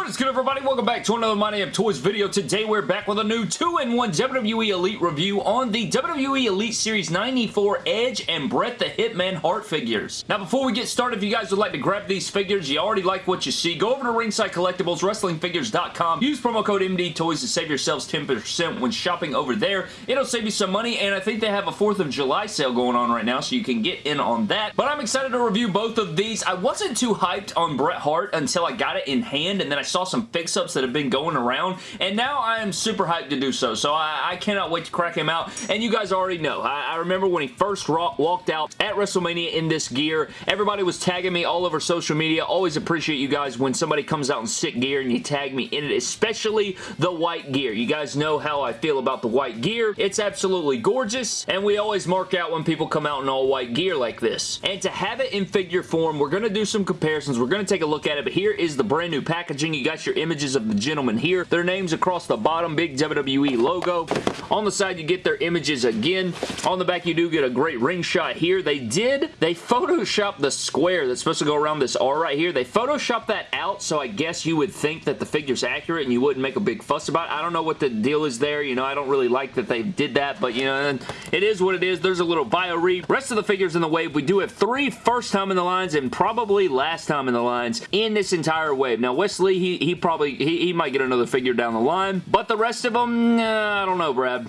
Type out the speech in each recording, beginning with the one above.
What is good everybody? Welcome back to another My Damn Toys video. Today we're back with a new 2-in-1 WWE Elite review on the WWE Elite Series 94 Edge and Bret the Hitman Hart figures. Now before we get started, if you guys would like to grab these figures, you already like what you see, go over to Ringside Collectibles, WrestlingFigures.com, use promo code MD Toys to save yourselves 10% when shopping over there. It'll save you some money and I think they have a 4th of July sale going on right now so you can get in on that. But I'm excited to review both of these. I wasn't too hyped on Bret Hart until I got it in hand and then I saw some fix-ups that have been going around, and now I am super hyped to do so, so I, I cannot wait to crack him out, and you guys already know. I, I remember when he first walked out at WrestleMania in this gear, everybody was tagging me all over social media. Always appreciate you guys when somebody comes out in sick gear and you tag me in it, especially the white gear. You guys know how I feel about the white gear. It's absolutely gorgeous, and we always mark out when people come out in all white gear like this. And to have it in figure form, we're going to do some comparisons. We're going to take a look at it, but here is the brand new packaging. You got your images of the gentlemen here. Their names across the bottom, big WWE logo. On the side, you get their images again. On the back, you do get a great ring shot here. They did, they photoshopped the square that's supposed to go around this R right here. They photoshopped that out, so I guess you would think that the figure's accurate and you wouldn't make a big fuss about it. I don't know what the deal is there. You know, I don't really like that they did that, but you know, it is what it is. There's a little bio read. Rest of the figures in the wave, we do have three first time in the lines and probably last time in the lines in this entire wave. Now, Wes Lee, he, he probably, he, he might get another figure down the line, but the rest of them, uh, I don't know, Brad.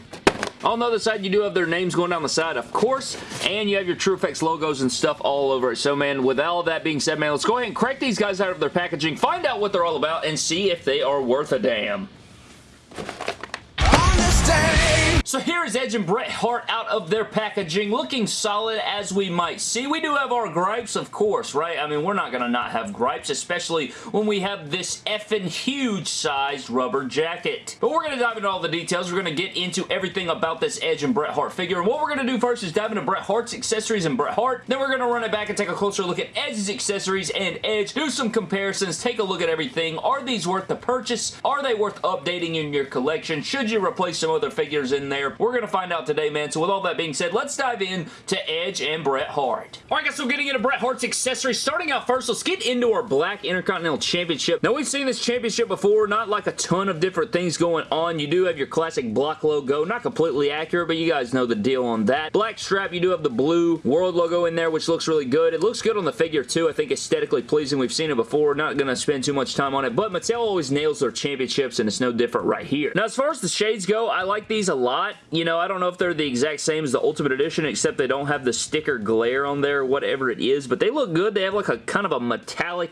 On the other side, you do have their names going down the side, of course, and you have your TrueFX logos and stuff all over it. So, man, with all that being said, man, let's go ahead and crack these guys out of their packaging, find out what they're all about, and see if they are worth a damn. So here is Edge and Bret Hart out of their packaging, looking solid as we might see. We do have our gripes, of course, right? I mean, we're not going to not have gripes, especially when we have this effing huge sized rubber jacket. But we're going to dive into all the details. We're going to get into everything about this Edge and Bret Hart figure. And what we're going to do first is dive into Bret Hart's accessories and Bret Hart. Then we're going to run it back and take a closer look at Edge's accessories and Edge. Do some comparisons. Take a look at everything. Are these worth the purchase? Are they worth updating in your collection? Should you replace some other figures in there? There. We're going to find out today, man. So with all that being said, let's dive in to Edge and Bret Hart. Alright guys, so getting into Bret Hart's accessories. Starting out first, let's get into our Black Intercontinental Championship. Now we've seen this championship before, not like a ton of different things going on. You do have your classic block logo, not completely accurate, but you guys know the deal on that. Black strap, you do have the blue world logo in there, which looks really good. It looks good on the figure too. I think aesthetically pleasing. We've seen it before. Not going to spend too much time on it, but Mattel always nails their championships, and it's no different right here. Now, as far as the shades go, I like these a lot. You know, I don't know if they're the exact same as the Ultimate Edition, except they don't have the sticker glare on there, whatever it is, but they look good. They have like a kind of a metallic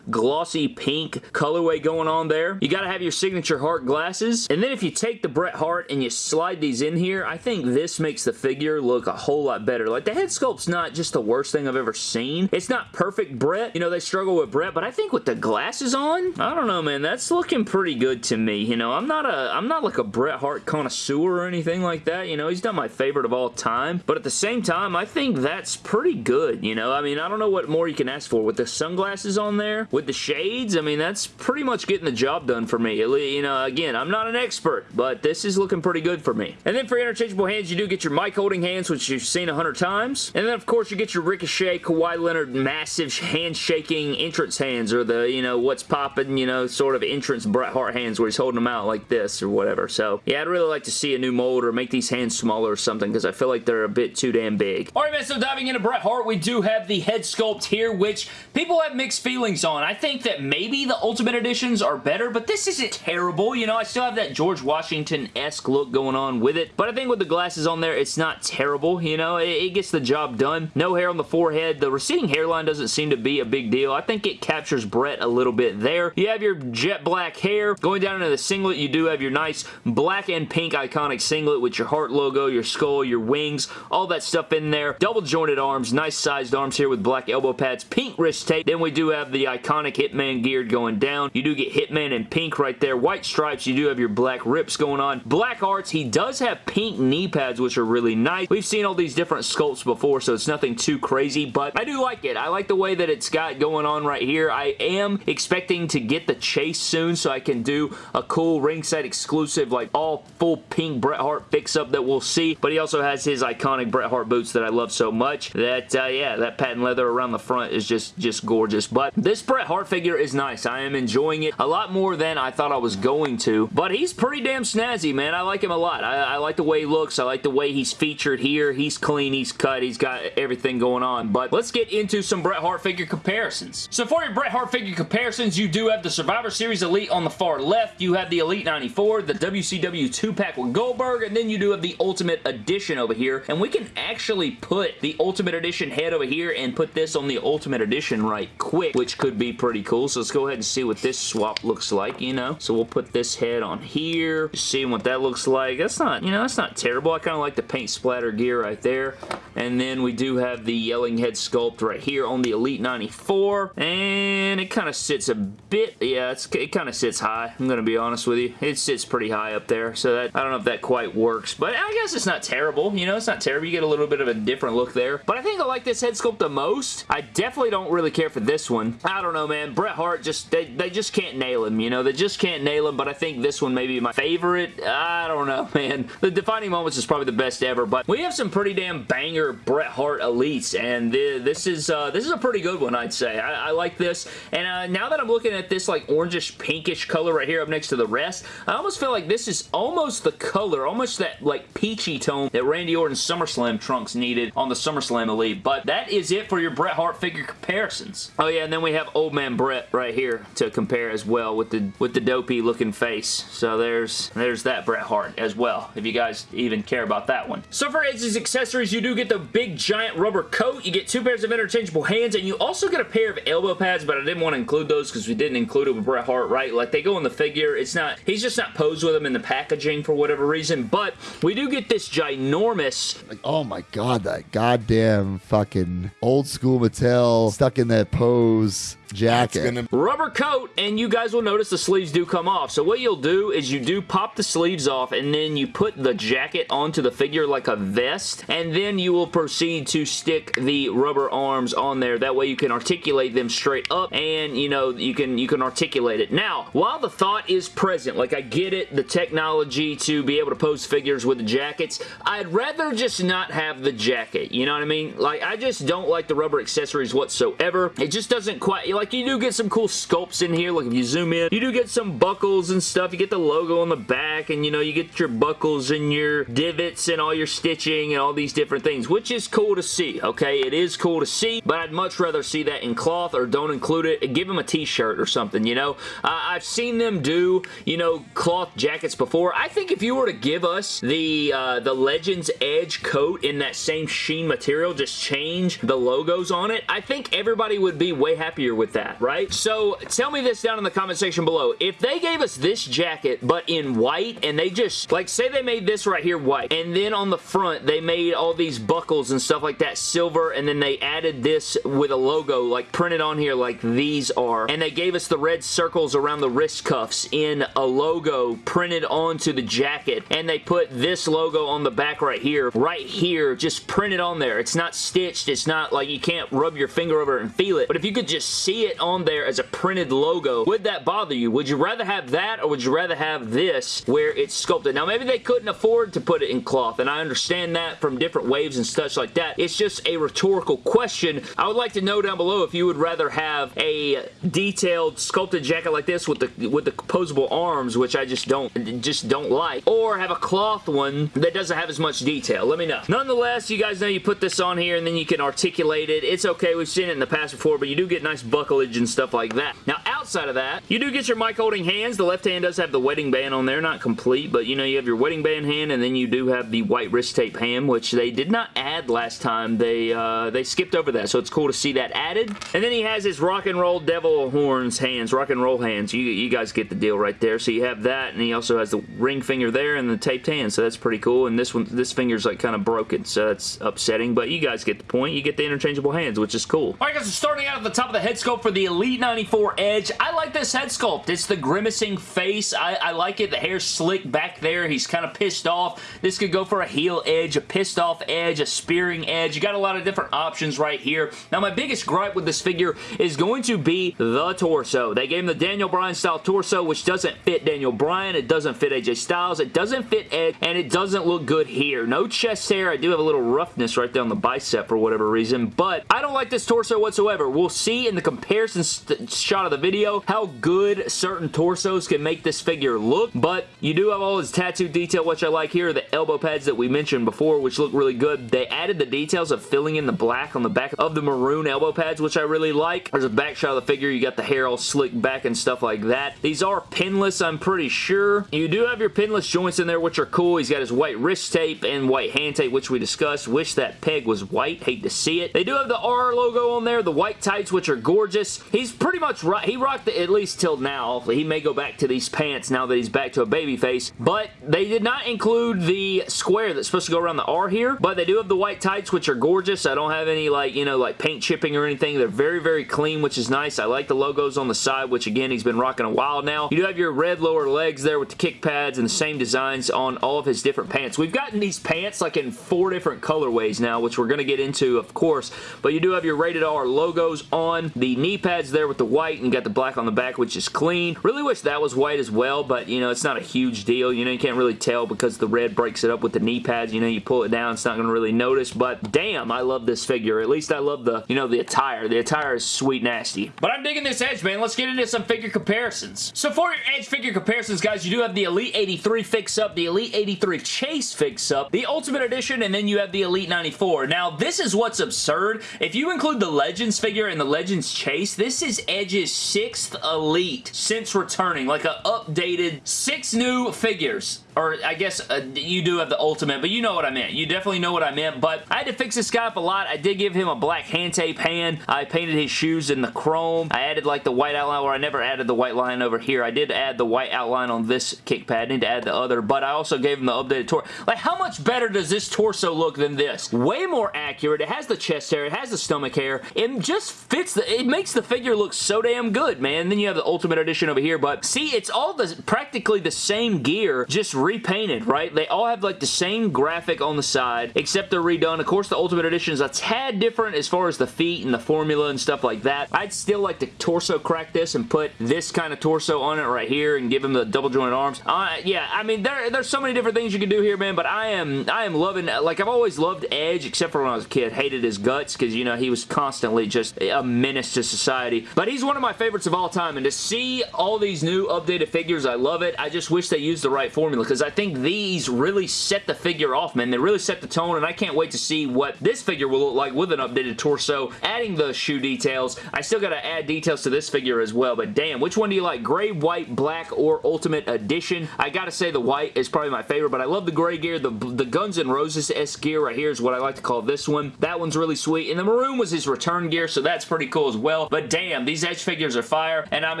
glossy pink colorway going on there. You got to have your signature Hart glasses, and then if you take the Bret Hart and you slide these in here, I think this makes the figure look a whole lot better. Like, the head sculpt's not just the worst thing I've ever seen. It's not perfect Bret. You know, they struggle with Bret, but I think with the glasses on, I don't know, man, that's looking pretty good to me. You know, I'm not a, I'm not like a Bret Hart connoisseur or anything like that. You know, he's not my favorite of all time, but at the same time, I think that's pretty good, you know? I mean, I don't know what more you can ask for. With the sunglasses on there, with the shades, I mean, that's pretty much getting the job done for me. You know, again, I'm not an expert, but this is looking pretty good for me. And then for interchangeable hands, you do get your mic holding hands, which you've seen a hundred times. And then, of course, you get your Ricochet, Kawhi Leonard, massive handshaking entrance hands, or the, you know, what's popping, you know, sort of entrance Bret Hart hands where he's holding them out like this or whatever. So, yeah, I'd really like to see a new mold or make these hands smaller or something because I feel like they're a bit too damn big. Alright man, so diving into Bret Hart, we do have the head sculpt here, which people have mixed feelings on. I think that maybe the Ultimate Editions are better, but this isn't terrible. You know, I still have that George Washington-esque look going on with it, but I think with the glasses on there, it's not terrible. You know, it, it gets the job done. No hair on the forehead. The receding hairline doesn't seem to be a big deal. I think it captures Bret a little bit there. You have your jet black hair. Going down into the singlet, you do have your nice black and pink iconic singlet with your heart logo, your skull, your wings, all that stuff in there. Double jointed arms, nice sized arms here with black elbow pads, pink wrist tape. Then we do have the iconic Hitman gear going down. You do get Hitman in pink right there. White stripes, you do have your black rips going on. Black arts, he does have pink knee pads, which are really nice. We've seen all these different sculpts before, so it's nothing too crazy, but I do like it. I like the way that it's got going on right here. I am expecting to get the chase soon so I can do a cool ringside exclusive, like all full pink Bret Hart fix-up that we'll see, but he also has his iconic Bret Hart boots that I love so much that, uh, yeah, that patent leather around the front is just, just gorgeous. But this Bret Hart figure is nice. I am enjoying it a lot more than I thought I was going to, but he's pretty damn snazzy, man. I like him a lot. I, I like the way he looks. I like the way he's featured here. He's clean. He's cut. He's got everything going on, but let's get into some Bret Hart figure comparisons. So for your Bret Hart figure comparisons, you do have the Survivor Series Elite on the far left. You have the Elite 94, the WCW 2-pack with Goldberg, and then you do have the Ultimate Edition over here, and we can actually put the Ultimate Edition head over here and put this on the Ultimate Edition right quick, which could be pretty cool. So let's go ahead and see what this swap looks like, you know? So we'll put this head on here, seeing what that looks like. That's not, you know, that's not terrible. I kind of like the paint splatter gear right there. And then we do have the yelling head sculpt right here on the Elite 94. And it kind of sits a bit, yeah, it kind of sits high. I'm going to be honest with you. It sits pretty high up there. So that I don't know if that quite works. But I guess it's not terrible. You know, it's not terrible. You get a little bit of a different look there. But I think I like this head sculpt the most. I definitely don't really care for this one. I don't know, man. Bret Hart just, they, they just can't nail him, you know? They just can't nail him, but I think this one may be my favorite. I don't know, man. The Defining Moments is probably the best ever, but we have some pretty damn banger Bret Hart elites, and this is uh, this is a pretty good one, I'd say. I, I like this, and uh, now that I'm looking at this like orangish pinkish color right here up next to the rest, I almost feel like this is almost the color, almost that like peachy tone that Randy Orton's SummerSlam trunks needed on the SummerSlam Elite, but that is it for your Bret Hart figure comparisons. Oh yeah, and then we have Old Man Bret right here to compare as well with the with the dopey looking face. So there's there's that Bret Hart as well, if you guys even care about that one. So for Edge's accessories, you do get the big giant rubber coat, you get two pairs of interchangeable hands, and you also get a pair of elbow pads, but I didn't want to include those because we didn't include it with Bret Hart, right? Like they go in the figure, it's not, he's just not posed with them in the packaging for whatever reason, but we do get this ginormous... Oh my god, that goddamn fucking old school Mattel stuck in that pose jacket. Gonna... Rubber coat, and you guys will notice the sleeves do come off. So what you'll do is you do pop the sleeves off, and then you put the jacket onto the figure like a vest, and then you will proceed to stick the rubber arms on there. That way you can articulate them straight up, and you know, you can, you can articulate it. Now, while the thought is present, like I get it, the technology to be able to pose figures with the jackets, I'd rather just not have the jacket. You know what I mean? Like, I just don't like the rubber accessories whatsoever. It just doesn't quite, like you do get some cool sculpts in here. Like if you zoom in, you do get some buckles and stuff. You get the logo on the back and you know, you get your buckles and your divots and all your stitching and all these different things, which is cool to see, okay? It is cool to see, but I'd much rather see that in cloth or don't include it. Give them a t-shirt or something, you know? Uh, I've seen them do, you know, cloth jackets before. I think if you were to give us the, uh, the Legends Edge coat in that same sheen material, just change the logos on it, I think everybody would be way happier with that, right? So tell me this down in the comment section below. If they gave us this jacket, but in white, and they just, like say they made this right here white, and then on the front, they made all these buckles and stuff like that silver, and then they added this with a logo, like printed on here like these are, and they gave us the red circles around the wrist cuffs in a logo printed onto the jacket, and they put this logo on the back right here, right here, just printed on there. It's not stitched, it's not like you can't rub your finger over it and feel it, but if you could just see it on there as a printed logo, would that bother you? Would you rather have that or would you rather have this where it's sculpted? Now, maybe they couldn't afford to put it in cloth, and I understand that from different waves and such like that. It's just a rhetorical question. I would like to know down below if you would rather have a detailed sculpted jacket like this with the with the posable arms, which I just don't just don't like, or have a cloth one that doesn't have as much detail. Let me know. Nonetheless, you guys know you put this on here and then you can articulate it. It's okay. We've seen it in the past before, but you do get nice and stuff like that. Now, outside of that, you do get your mic holding hands. The left hand does have the wedding band on there. Not complete, but you know, you have your wedding band hand and then you do have the white wrist tape hand, which they did not add last time. They, uh, they skipped over that, so it's cool to see that added. And then he has his rock and roll devil horns hands, rock and roll hands. You, you guys get the deal right there. So you have that, and he also has the ring finger there and the taped hand, so that's pretty cool. And this one, this finger's like kind of broken, so that's upsetting, but you guys get the point. You get the interchangeable hands, which is cool. Alright guys, so starting out at the top of the head sculpt for the Elite 94 Edge. I like this head sculpt. It's the grimacing face. I, I like it. The hair's slick back there. He's kind of pissed off. This could go for a heel edge, a pissed off edge, a spearing edge. You got a lot of different options right here. Now, my biggest gripe with this figure is going to be the torso. They gave him the Daniel Bryan style torso, which doesn't fit Daniel Bryan. It doesn't fit AJ Styles. It doesn't fit Edge, and it doesn't look good here. No chest hair. I do have a little roughness right there on the bicep for whatever reason, but I don't like this torso whatsoever. We'll see in the comparison shot of the video how good certain torsos can make this figure look, but you do have all his tattoo detail, which I like here. The elbow pads that we mentioned before, which look really good. They added the details of filling in the black on the back of the maroon elbow pads, which I really like. There's a back shot of the figure. You got the hair all slicked back and stuff like that. These are pinless, I'm pretty sure. You do have your pinless joints in there, which are cool. He's got his white wrist tape and white hand tape, which we discussed. Wish that peg was white. Hate to see it. They do have the R logo on there, the white tights, which are gorgeous. He's pretty much right. He rocked it at least till now. He may go back to these pants now that he's back to a baby face, but they did not include the square that's supposed to go around the R here, but they do have the white tights, which are gorgeous. I don't have any, like, you know, like paint chipping or anything. They're very, very clean, which is nice. I like the logos on the side, which, again, he's been rocking a while now. You do have your red lower legs there with the kick pads and the same designs on all of his different pants. We've gotten these pants, like, in four different colorways now, which we're going to get into, of course, but you do have your rated R logos on the knee pads there with the white and got the black on the back, which is clean. Really wish that was white as well, but, you know, it's not a huge deal. You know, you can't really tell because the red breaks it up with the knee pads. You know, you pull it down, it's not going to really notice, but damn, I love this figure. At least I love the, you know, the attire. The attire is sweet nasty. But I'm digging this Edge, man. Let's get into some figure comparisons. So for your Edge figure comparisons, guys, you do have the Elite 83 fix-up, the Elite 83 Chase fix-up, the Ultimate Edition, and then you have the Elite 94. Now, this is what's absurd. If you include the Legends figure and the Legends Chase, this is Edge's sixth Elite since returning. Like a updated six new figures or I guess uh, you do have the Ultimate, but you know what I meant. You definitely know what I meant, but I had to fix this guy up a lot. I did give him a black hand tape hand. I painted his shoes in the chrome. I added like the white outline where I never added the white line over here. I did add the white outline on this kick pad. I need to add the other, but I also gave him the updated torso. Like, how much better does this torso look than this? Way more accurate. It has the chest hair. It has the stomach hair. It just fits the... It makes the figure look so damn good, man. And then you have the Ultimate Edition over here, but see, it's all the practically the same gear, just repainted, right? They all have like the same graphic on the side, except they're redone. Of course, the Ultimate Edition is a tad different as far as the feet and the formula and stuff like that. I'd still like to torso crack this and put this kind of torso on it right here and give him the double jointed arms. Uh, yeah, I mean, there, there's so many different things you can do here, man, but I am, I am loving, like, I've always loved Edge, except for when I was a kid. Hated his guts because, you know, he was constantly just a menace to society. But he's one of my favorites of all time, and to see all these new updated figures, I love it. I just wish they used the right formula because I think these really set the figure off, man. They really set the tone, and I can't wait to see what this figure will look like with an updated torso, adding the shoe details. I still got to add details to this figure as well, but damn, which one do you like? Gray, white, black, or Ultimate Edition? I gotta say the white is probably my favorite, but I love the gray gear. The, the Guns N' Roses-S gear right here is what I like to call this one. That one's really sweet, and the maroon was his return gear, so that's pretty cool as well, but damn, these Edge figures are fire, and I'm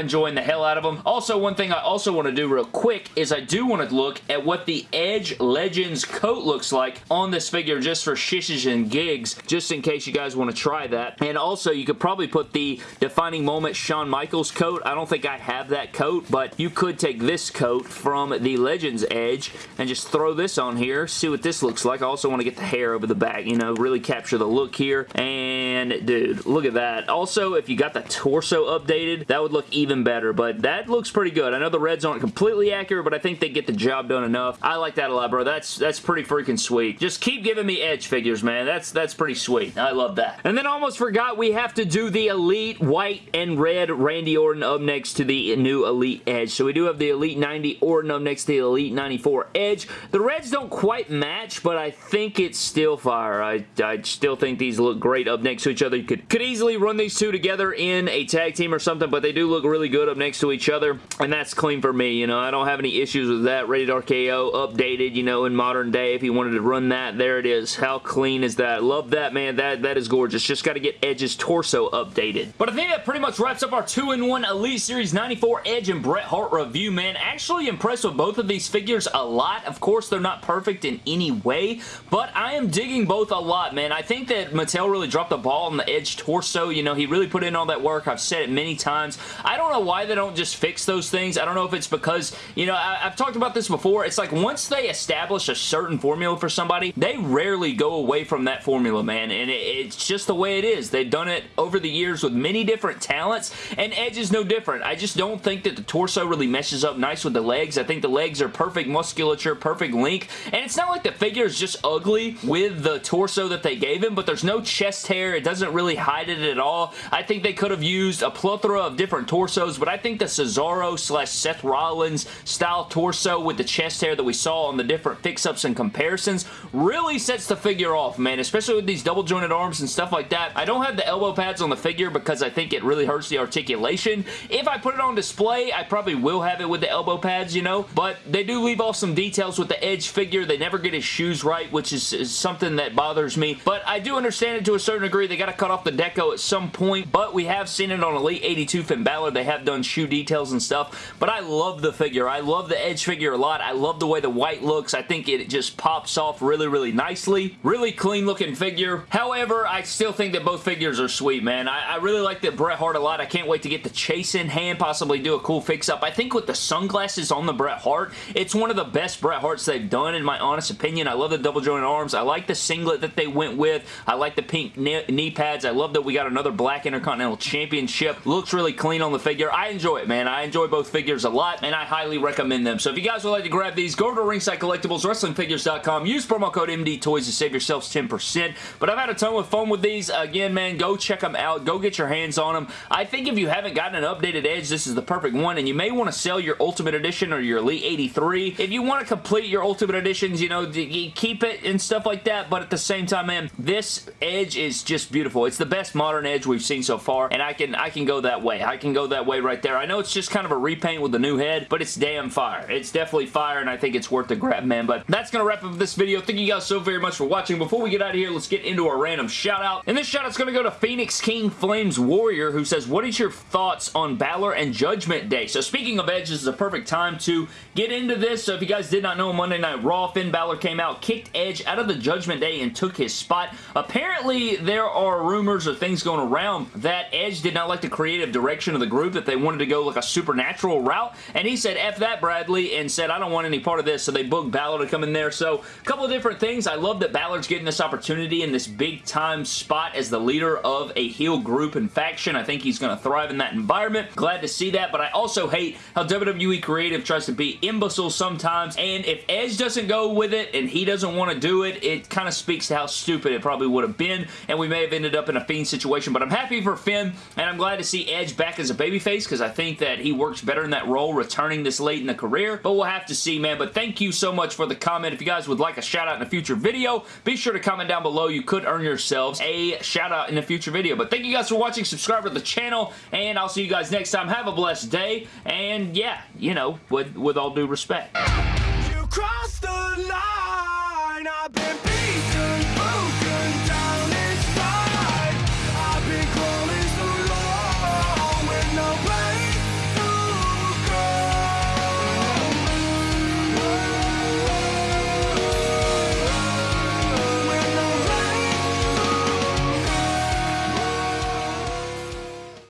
enjoying the hell out of them. Also, one thing I also want to do real quick is I do want to look at what the Edge Legends coat looks like on this figure just for shishes and gigs, just in case you guys want to try that. And also, you could probably put the Defining Moment Shawn Michaels coat. I don't think I have that coat, but you could take this coat from the Legends Edge and just throw this on here, see what this looks like. I also want to get the hair over the back, you know, really capture the look here. And, dude, look at that. Also, if you got the torso updated, that would look even better, but that looks pretty good. I know the reds aren't completely accurate, but I think they get the job done enough. I like that a lot, bro. That's that's pretty freaking sweet. Just keep giving me Edge figures, man. That's that's pretty sweet. I love that. And then almost forgot we have to do the Elite White and Red Randy Orton up next to the new Elite Edge. So we do have the Elite 90 Orton up next to the Elite 94 Edge. The reds don't quite match, but I think it's still fire. I, I still think these look great up next to each other. You could, could easily run these two together in a tag team or something, but they do look really good up next to each other, and that's clean for me. You know, I don't have any issues with that. Rated RKO updated, you know, in modern day. If you wanted to run that, there it is. How clean is that? Love that, man. That That is gorgeous. Just got to get Edge's torso updated. But I think that pretty much wraps up our 2-in-1 Elite Series 94 Edge and Bret Hart review, man. Actually impressed with both of these figures a lot. Of course, they're not perfect in any way, but I am digging both a lot, man. I think that Mattel really dropped the ball on the Edge torso. You know, he really put in all that work. I've said it many times. I don't know why they don't just fix those things. I don't know if it's because, you know, I, have talked about this before. It's like once they establish a certain formula for somebody, they rarely go away from that formula, man, and it, it's just the way it is. They've done it over the years with many different talents, and Edge is no different. I just don't think that the torso really meshes up nice with the legs. I think the legs are perfect musculature, perfect length, and it's not like the figure is just ugly with the torso that they gave him, but there's no chest hair. It doesn't really hide it at all. I think they could have used a plethora of different torsos, but I think the Cesaro slash Seth Rollins style torso with the chest hair that we saw on the different fix-ups and comparisons really sets the figure off, man, especially with these double jointed arms and stuff like that. I don't have the elbow pads on the figure because I think it really hurts the articulation. If I put it on display, I probably will have it with the elbow pads, you know, but they do leave off some details with the Edge figure. They never get his shoes right, which is, is something that bothers me, but I do understand it to a certain degree. They got to cut off the deco at some point, but we have seen it on Elite 82 Finn Balor. They have done shoe details and stuff, but I love the figure. I love the Edge figure a lot. I love the way the white looks. I think it just pops off really, really nicely. Really clean looking figure. However, I still think that both figures are sweet, man. I, I really like the Bret Hart a lot. I can't wait to get the chase in hand, possibly do a cool fix-up. I think with the sunglasses on the Bret Hart, it's one of the best Bret Harts they've done, in my honest opinion. I love the double jointed arms. I like the singlet that they went with. I like the pink knee pads. I love that we got another black Intercontinental Championship. Looks really clean on the figure. I enjoy it, man. I enjoy both figures a lot, and I highly recommend them. So if you guys would like to grab these, go over to Ringside Collectibles, WrestlingFigures.com. Use promo code MD Toys to save yourselves 10%. But I've had a ton of fun with these. Again, man, go check them out. Go get your hands on them. I think if you haven't gotten an updated Edge, this is the perfect one, and you may want to sell your Ultimate Edition or your Elite 83. If you want to complete your Ultimate Editions, you know, keep it and stuff like that, but at the same time, man, this Edge is just beautiful. It's the best modern Edge we've seen so far, and I can I can go that way. I can go that way right there. I know it's just kind of a repaint with the new head, but it's damn fire. It's definitely fire, and I think it's worth the grab, man. But that's going to wrap up this video. Thank you guys so very much for watching. Before we get out of here, let's get into our random shout out. And this shout out's going to go to Phoenix King Flames Warrior, who says, what is your thoughts on Balor and Judgment Day? So speaking of Edge, this is a perfect time to get into this. So if you guys did not know, Monday Night Raw, Finn Balor came out, kicked Edge out of the Judgment Day and took his spot. Apparently, there are rumors or things going around that Edge did not like the creative direction of the group, that they wanted to go like a supernatural route, and he said, F that, Bradley, and said, I don't want any part of this, so they booked Balor to come in there. So, a couple of different things. I love that Balor's getting this opportunity in this big-time spot as the leader of a heel group and faction. I think he's going to thrive in that environment. Glad to see that, but I also hate how WWE Creative tries to be imbecile sometimes, and if Edge doesn't go with it and he doesn't want to do it, it kind of speaks to how stupid it probably would have been, and we may have ended up in a Fiend situation, but I'm happy for Finn, and I'm glad to see Edge back as a babyface, because I think that he works better in that role returning this late in the career, but we'll have to see, man, but thank you so much for the comment. If you guys would like a shout out in a future video, be sure to comment down below. You could earn yourselves a shout out in a future video, but thank you guys for watching. Subscribe to the channel, and I'll see you guys next time. Have a blessed day, and yeah, you know, with, with all due respect.